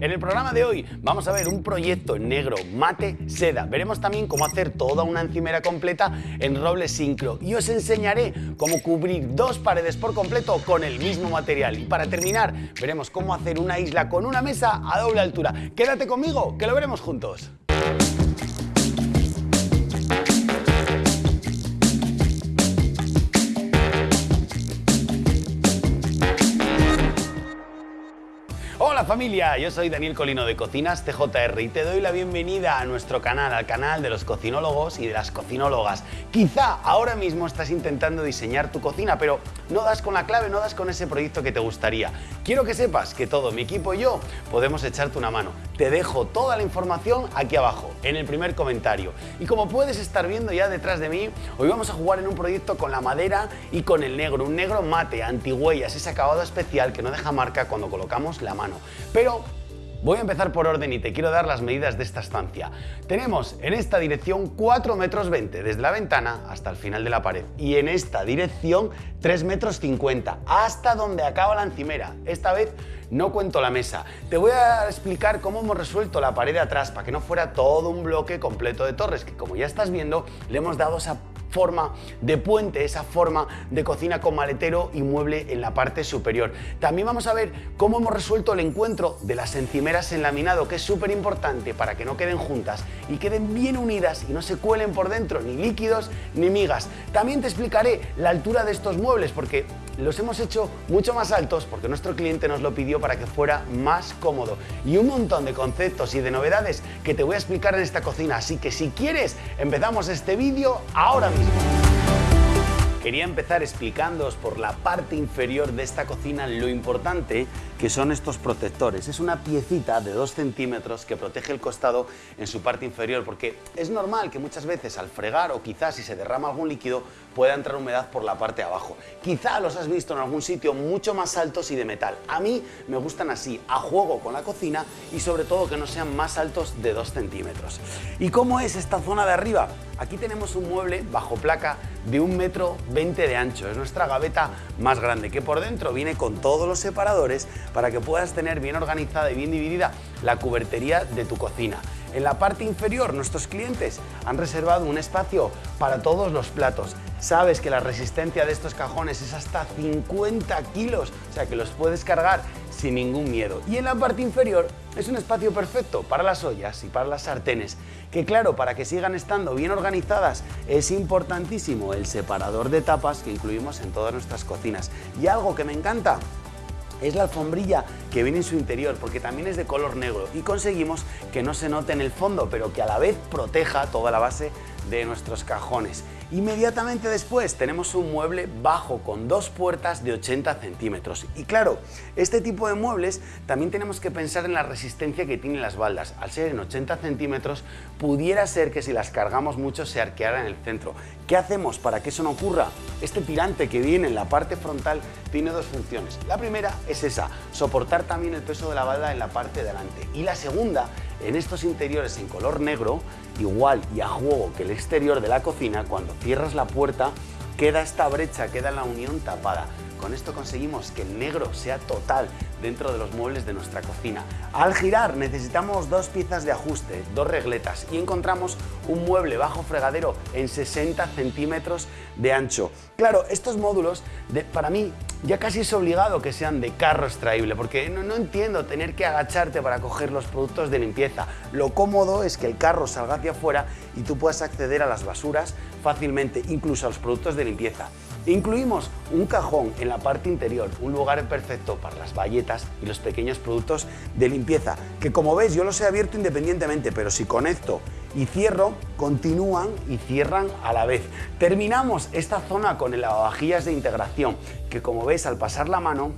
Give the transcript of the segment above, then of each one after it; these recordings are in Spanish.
En el programa de hoy vamos a ver un proyecto en negro, mate, seda. Veremos también cómo hacer toda una encimera completa en roble sincro y os enseñaré cómo cubrir dos paredes por completo con el mismo material. Y para terminar, veremos cómo hacer una isla con una mesa a doble altura. Quédate conmigo, que lo veremos juntos. Hola familia, yo soy Daniel Colino de Cocinas TJR y te doy la bienvenida a nuestro canal, al canal de los cocinólogos y de las cocinólogas. Quizá ahora mismo estás intentando diseñar tu cocina, pero no das con la clave, no das con ese proyecto que te gustaría. Quiero que sepas que todo mi equipo y yo podemos echarte una mano. Te dejo toda la información aquí abajo, en el primer comentario. Y como puedes estar viendo ya detrás de mí, hoy vamos a jugar en un proyecto con la madera y con el negro, un negro mate, antihuellas, ese acabado especial que no deja marca cuando colocamos la mano. Pero Voy a empezar por orden y te quiero dar las medidas de esta estancia. Tenemos en esta dirección 4 metros 20 desde la ventana hasta el final de la pared y en esta dirección 3 metros 50 hasta donde acaba la encimera. Esta vez no cuento la mesa. Te voy a explicar cómo hemos resuelto la pared de atrás para que no fuera todo un bloque completo de torres, que como ya estás viendo le hemos dado esa forma de puente, esa forma de cocina con maletero y mueble en la parte superior. También vamos a ver cómo hemos resuelto el encuentro de las encimeras en laminado, que es súper importante para que no queden juntas y queden bien unidas y no se cuelen por dentro ni líquidos ni migas. También te explicaré la altura de estos muebles porque los hemos hecho mucho más altos porque nuestro cliente nos lo pidió para que fuera más cómodo y un montón de conceptos y de novedades que te voy a explicar en esta cocina, así que si quieres empezamos este vídeo ahora mismo. Quería empezar explicándoos por la parte inferior de esta cocina lo importante que son estos protectores. Es una piecita de 2 centímetros que protege el costado en su parte inferior porque es normal que muchas veces al fregar o quizás si se derrama algún líquido pueda entrar humedad por la parte de abajo. Quizá los has visto en algún sitio mucho más altos y de metal. A mí me gustan así, a juego con la cocina y sobre todo que no sean más altos de 2 centímetros. ¿Y cómo es esta zona de arriba? Aquí tenemos un mueble bajo placa de un metro 20 de ancho. Es nuestra gaveta más grande que por dentro viene con todos los separadores para que puedas tener bien organizada y bien dividida la cubertería de tu cocina. En la parte inferior nuestros clientes han reservado un espacio para todos los platos. Sabes que la resistencia de estos cajones es hasta 50 kilos, o sea que los puedes cargar sin ningún miedo. Y en la parte inferior es un espacio perfecto para las ollas y para las sartenes, que claro, para que sigan estando bien organizadas es importantísimo el separador de tapas que incluimos en todas nuestras cocinas. Y algo que me encanta es la alfombrilla que viene en su interior porque también es de color negro y conseguimos que no se note en el fondo pero que a la vez proteja toda la base de nuestros cajones. Inmediatamente después tenemos un mueble bajo con dos puertas de 80 centímetros. Y claro, este tipo de muebles también tenemos que pensar en la resistencia que tienen las baldas. Al ser en 80 centímetros, pudiera ser que si las cargamos mucho se arqueara en el centro. ¿Qué hacemos para que eso no ocurra? Este tirante que viene en la parte frontal tiene dos funciones. La primera es esa, soportar también el peso de la balda en la parte delante. Y la segunda en estos interiores en color negro, igual y a juego que el exterior de la cocina, cuando cierras la puerta, queda esta brecha, queda la unión tapada. Con esto conseguimos que el negro sea total dentro de los muebles de nuestra cocina. Al girar necesitamos dos piezas de ajuste, dos regletas y encontramos un mueble bajo fregadero en 60 centímetros de ancho. Claro, estos módulos para mí ya casi es obligado que sean de carro extraíble porque no, entiendo tener que agacharte para coger los productos de limpieza. Lo cómodo es que el carro salga hacia afuera y tú puedas acceder a las basuras fácilmente, incluso a los productos de limpieza. Incluimos un cajón en la parte interior, un lugar perfecto para las bayetas y los pequeños productos de limpieza, que como ves yo los he abierto independientemente, pero si conecto y cierro, continúan y cierran a la vez. Terminamos esta zona con el lavavajillas de integración, que como ves al pasar la mano,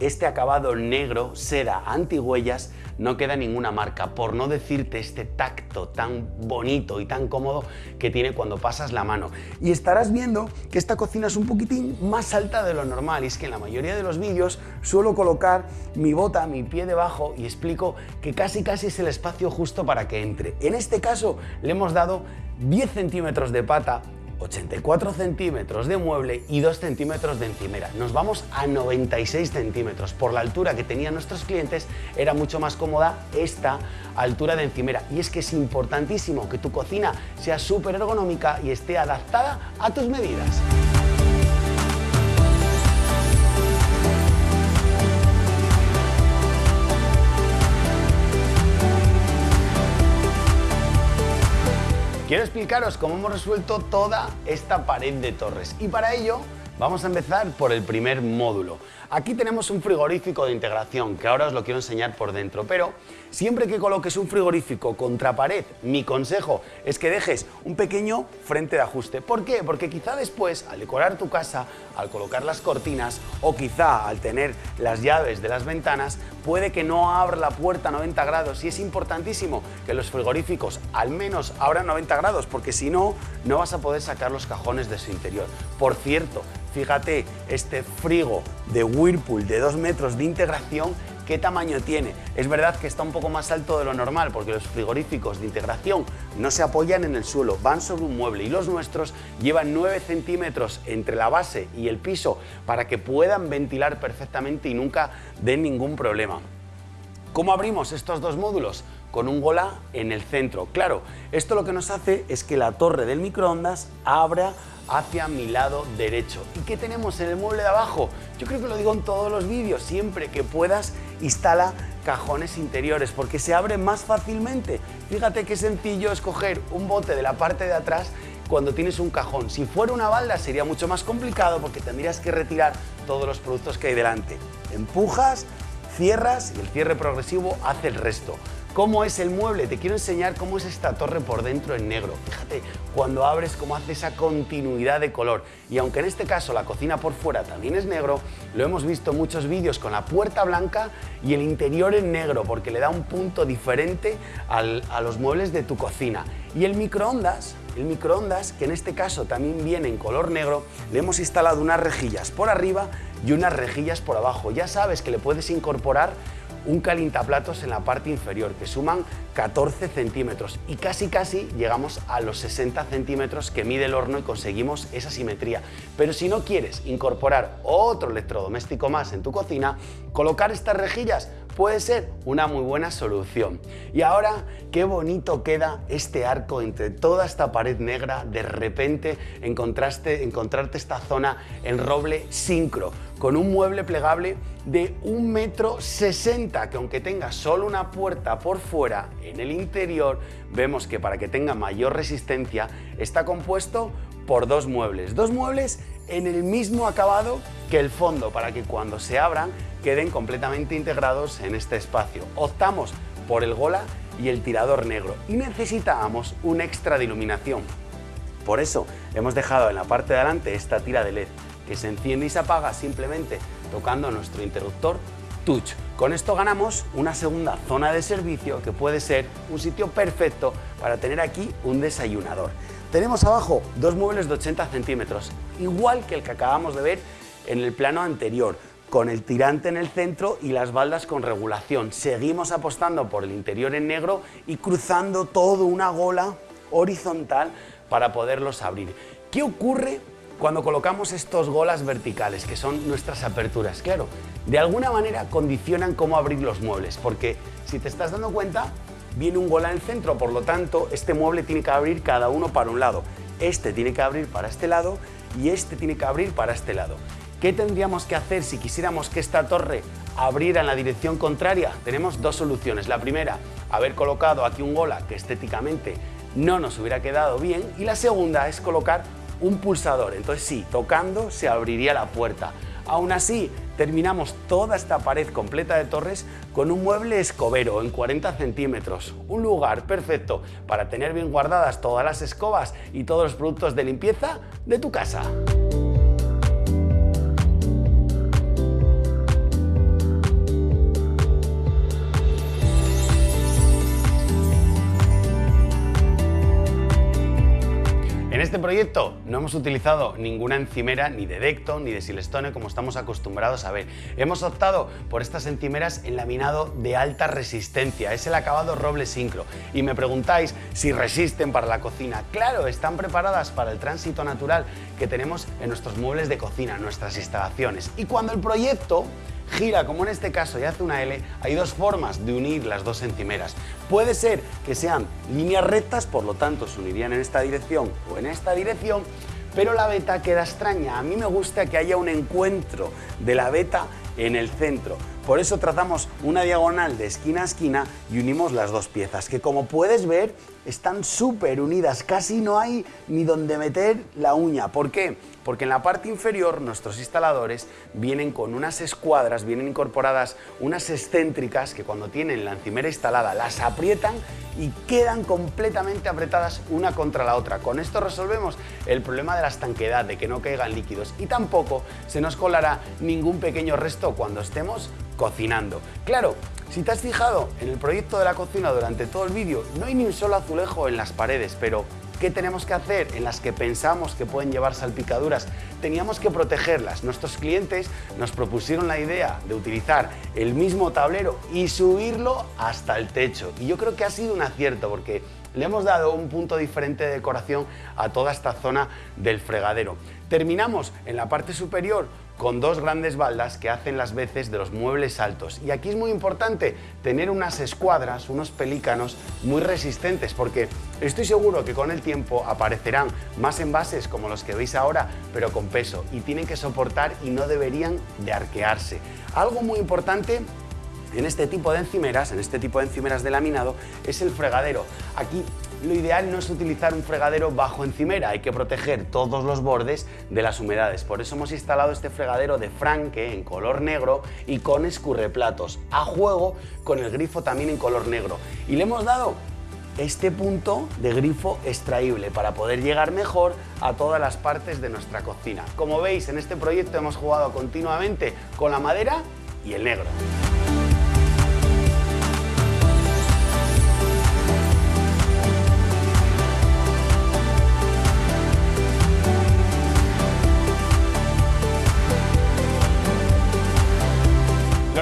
este acabado negro, seda, antihuellas, no queda ninguna marca, por no decirte este tacto tan bonito y tan cómodo que tiene cuando pasas la mano. Y estarás viendo que esta cocina es un poquitín más alta de lo normal, y es que en la mayoría de los vídeos suelo colocar mi bota, mi pie debajo y explico que casi casi es el espacio justo para que entre. En este caso le hemos dado 10 centímetros de pata 84 centímetros de mueble y 2 centímetros de encimera. Nos vamos a 96 centímetros. Por la altura que tenían nuestros clientes era mucho más cómoda esta altura de encimera. Y es que es importantísimo que tu cocina sea súper ergonómica y esté adaptada a tus medidas. Explicaros cómo hemos resuelto toda esta pared de torres y para ello vamos a empezar por el primer módulo. Aquí tenemos un frigorífico de integración que ahora os lo quiero enseñar por dentro, pero siempre que coloques un frigorífico contra pared, mi consejo es que dejes un pequeño frente de ajuste. ¿Por qué? Porque quizá después, al decorar tu casa, al colocar las cortinas o quizá al tener las llaves de las ventanas, puede que no abra la puerta a 90 grados y es importantísimo que los frigoríficos al menos abran 90 grados porque si no, no vas a poder sacar los cajones de su interior. Por cierto, fíjate, este frigo de Whirlpool de 2 metros de integración, ¿qué tamaño tiene? Es verdad que está un poco más alto de lo normal porque los frigoríficos de integración no se apoyan en el suelo, van sobre un mueble y los nuestros llevan 9 centímetros entre la base y el piso para que puedan ventilar perfectamente y nunca den ningún problema. ¿Cómo abrimos estos dos módulos? Con un gola en el centro. Claro, esto lo que nos hace es que la torre del microondas abra hacia mi lado derecho. ¿Y qué tenemos en el mueble de abajo? Yo creo que lo digo en todos los vídeos, siempre que puedas instala cajones interiores porque se abren más fácilmente. Fíjate qué sencillo escoger un bote de la parte de atrás cuando tienes un cajón. Si fuera una balda sería mucho más complicado porque tendrías que retirar todos los productos que hay delante. Empujas, cierras y el cierre progresivo hace el resto cómo es el mueble, te quiero enseñar cómo es esta torre por dentro en negro. Fíjate, cuando abres cómo hace esa continuidad de color. Y aunque en este caso la cocina por fuera también es negro, lo hemos visto en muchos vídeos con la puerta blanca y el interior en negro, porque le da un punto diferente a los muebles de tu cocina. Y el microondas, el microondas, que en este caso también viene en color negro, le hemos instalado unas rejillas por arriba y unas rejillas por abajo. Ya sabes que le puedes incorporar un calientaplatos en la parte inferior que suman 14 centímetros y casi casi llegamos a los 60 centímetros que mide el horno y conseguimos esa simetría. Pero si no quieres incorporar otro electrodoméstico más en tu cocina, colocar estas rejillas puede ser una muy buena solución. Y ahora, qué bonito queda este arco entre toda esta pared negra, de repente encontraste, encontrarte esta zona en roble sincro, con un mueble plegable de 1,60 metro, que aunque tenga solo una puerta por fuera, en el interior vemos que para que tenga mayor resistencia está compuesto por dos muebles. Dos muebles en el mismo acabado que el fondo para que cuando se abran queden completamente integrados en este espacio. Optamos por el gola y el tirador negro y necesitábamos un extra de iluminación. Por eso hemos dejado en la parte de adelante esta tira de LED que se enciende y se apaga simplemente tocando nuestro interruptor touch. Con esto ganamos una segunda zona de servicio que puede ser un sitio perfecto para tener aquí un desayunador. Tenemos abajo dos muebles de 80 centímetros, igual que el que acabamos de ver en el plano anterior, con el tirante en el centro y las baldas con regulación. Seguimos apostando por el interior en negro y cruzando todo una gola horizontal para poderlos abrir. ¿Qué ocurre cuando colocamos estos golas verticales, que son nuestras aperturas? Claro, de alguna manera condicionan cómo abrir los muebles, porque si te estás dando cuenta, viene un gola en el centro, por lo tanto, este mueble tiene que abrir cada uno para un lado. Este tiene que abrir para este lado y este tiene que abrir para este lado. ¿Qué tendríamos que hacer si quisiéramos que esta torre abriera en la dirección contraria? Tenemos dos soluciones. La primera, haber colocado aquí un gola que estéticamente no nos hubiera quedado bien. Y la segunda es colocar un pulsador. Entonces sí, tocando se abriría la puerta. Aún así, terminamos toda esta pared completa de torres con un mueble escobero en 40 centímetros. Un lugar perfecto para tener bien guardadas todas las escobas y todos los productos de limpieza de tu casa. En este proyecto no hemos utilizado ninguna encimera ni de Decto ni de Silestone como estamos acostumbrados a ver. Hemos optado por estas encimeras en laminado de alta resistencia, es el acabado roble sincro. Y me preguntáis si resisten para la cocina. Claro, están preparadas para el tránsito natural que tenemos en nuestros muebles de cocina, nuestras instalaciones. Y cuando el proyecto gira, como en este caso, y hace una L, hay dos formas de unir las dos encimeras. Puede ser que sean líneas rectas, por lo tanto se unirían en esta dirección o en esta dirección, pero la beta queda extraña. A mí me gusta que haya un encuentro de la beta en el centro. Por eso trazamos una diagonal de esquina a esquina y unimos las dos piezas, que como puedes ver están súper unidas, casi no hay ni donde meter la uña. ¿Por qué? Porque en la parte inferior nuestros instaladores vienen con unas escuadras, vienen incorporadas unas excéntricas que cuando tienen la encimera instalada las aprietan y quedan completamente apretadas una contra la otra. Con esto resolvemos el problema de la estanquedad, de que no caigan líquidos y tampoco se nos colará ningún pequeño resto cuando estemos cocinando. Claro, si te has fijado en el proyecto de la cocina durante todo el vídeo, no hay ni un solo azulejo en las paredes, pero ¿qué tenemos que hacer en las que pensamos que pueden llevar salpicaduras? Teníamos que protegerlas. Nuestros clientes nos propusieron la idea de utilizar el mismo tablero y subirlo hasta el techo. Y yo creo que ha sido un acierto porque le hemos dado un punto diferente de decoración a toda esta zona del fregadero. Terminamos en la parte superior con dos grandes baldas que hacen las veces de los muebles altos. Y aquí es muy importante tener unas escuadras, unos pelícanos muy resistentes, porque estoy seguro que con el tiempo aparecerán más envases como los que veis ahora, pero con peso, y tienen que soportar y no deberían de arquearse. Algo muy importante en este tipo de encimeras, en este tipo de encimeras de laminado, es el fregadero. Aquí lo ideal no es utilizar un fregadero bajo encimera, hay que proteger todos los bordes de las humedades. Por eso hemos instalado este fregadero de Franke en color negro y con escurreplatos, a juego con el grifo también en color negro. Y le hemos dado este punto de grifo extraíble para poder llegar mejor a todas las partes de nuestra cocina. Como veis, en este proyecto hemos jugado continuamente con la madera y el negro.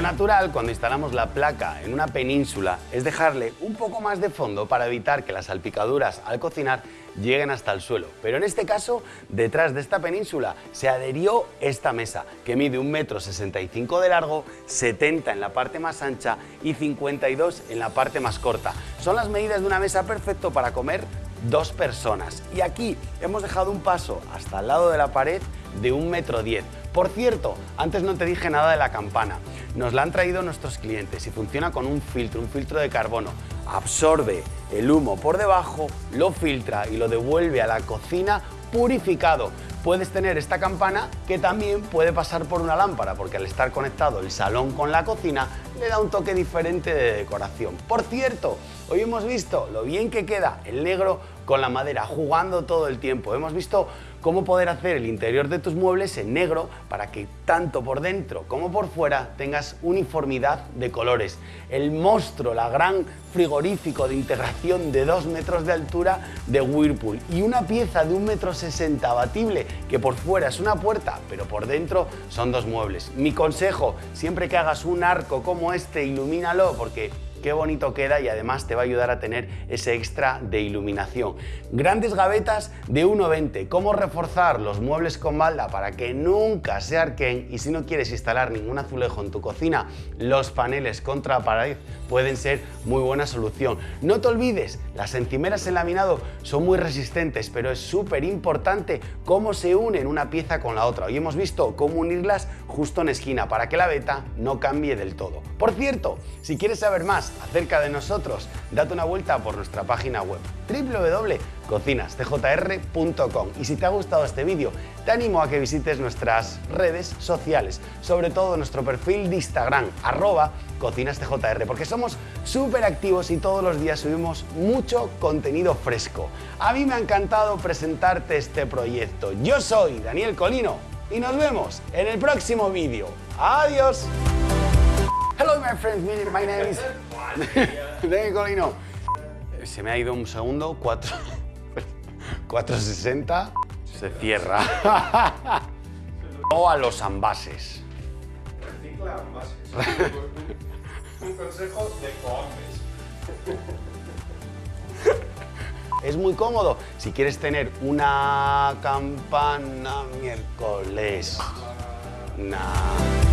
Natural cuando instalamos la placa en una península es dejarle un poco más de fondo para evitar que las salpicaduras al cocinar lleguen hasta el suelo. Pero en este caso, detrás de esta península se adherió esta mesa, que mide 1,65 m de largo, 70 en la parte más ancha y 52 en la parte más corta. Son las medidas de una mesa perfecto para comer dos personas. Y aquí hemos dejado un paso hasta el lado de la pared de 1,10 m. Por cierto, antes no te dije nada de la campana. Nos la han traído nuestros clientes y funciona con un filtro, un filtro de carbono. Absorbe el humo por debajo, lo filtra y lo devuelve a la cocina purificado. Puedes tener esta campana que también puede pasar por una lámpara porque al estar conectado el salón con la cocina le da un toque diferente de decoración. Por cierto, hoy hemos visto lo bien que queda el negro con la madera, jugando todo el tiempo. Hemos visto cómo poder hacer el interior de tus muebles en negro para que tanto por dentro como por fuera tengas uniformidad de colores. El monstruo, la gran frigorífico de integración de 2 metros de altura de Whirlpool y una pieza de 1,60 metro sesenta abatible que por fuera es una puerta pero por dentro son dos muebles. Mi consejo, siempre que hagas un arco como este, ilumínalo porque qué bonito queda y además te va a ayudar a tener ese extra de iluminación. Grandes gavetas de 1,20. ¿Cómo reforzar los muebles con balda para que nunca se arquen? Y si no quieres instalar ningún azulejo en tu cocina, los paneles contra pared pueden ser muy buena solución. No te olvides, las encimeras en laminado son muy resistentes, pero es súper importante cómo se unen una pieza con la otra. Hoy hemos visto cómo unirlas justo en esquina para que la beta no cambie del todo. Por cierto, si quieres saber más acerca de nosotros, date una vuelta por nuestra página web www.cocinastjr.com y si te ha gustado este vídeo, te animo a que visites nuestras redes sociales, sobre todo nuestro perfil de Instagram, arroba cocinastjr, porque somos súper activos y todos los días subimos mucho contenido fresco. A mí me ha encantado presentarte este proyecto. Yo soy Daniel Colino y nos vemos en el próximo vídeo. ¡Adiós! Hello my friends, my name is Daniel Colino. Se me ha ido un segundo, cuatro... 460 se cierra. o a los ambases. Recicla envases. Un consejo de cohombres. Es muy cómodo si quieres tener una campana miércoles. Nah.